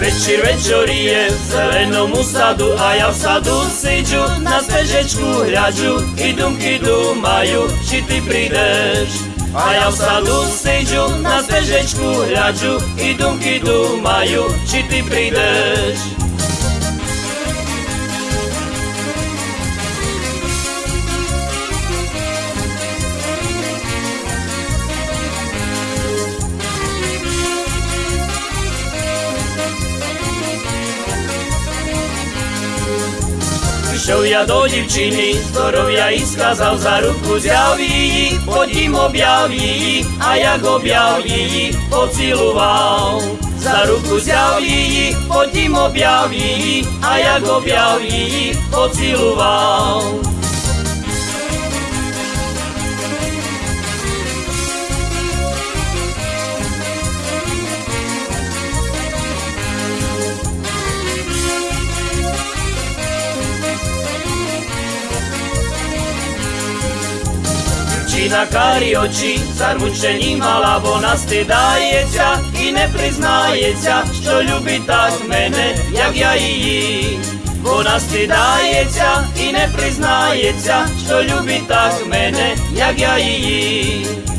Večer večorije, zelenom u sadu A ja u sadu siđu na stežečku hrjađu I dumki dumaju, či ti prideš A ja u sadu siđu na stežečku hrjađu I dumki dumaju, či ti prideš ty prídeš Prišiel ja do divčiny, ktorou ja iskázal za ruku zjaví, poď im objaví, a jak objaví, pociloval. Za ruku zjaví, poď im objaví, a jak objaví, pociloval. Čína kári oči, zarmučení mala, vona stydaється і не признається, що любить так мене, як я її. Вона стидається і не признається, що любить так мене, як я її. Любив я дівчиноньку, ще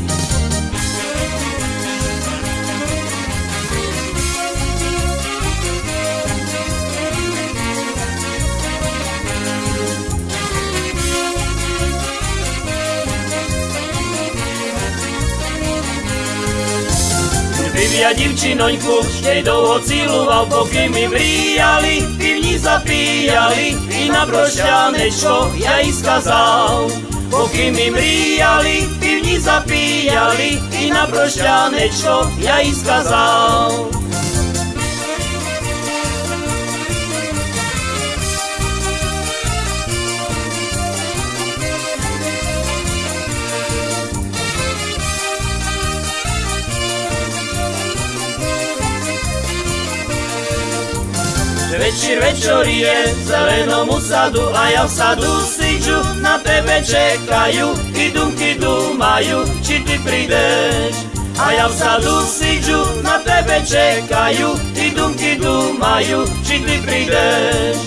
Divia divčinoňku, štedou ho ciloval, pokým mi vrijali, pivni zapijali i na prošljanečko ja iskazal. Pokým mi vrijali, pivni zapijali i na prošljanečko ja iskazal. Večer večorije v zelenom sadu a ja v sadu siđu na tebe čekaju i dumky dumajú, či ty prídeš. A ja v sadu siđu na tebe čekaju i dumky dumajú, či ty prídeš.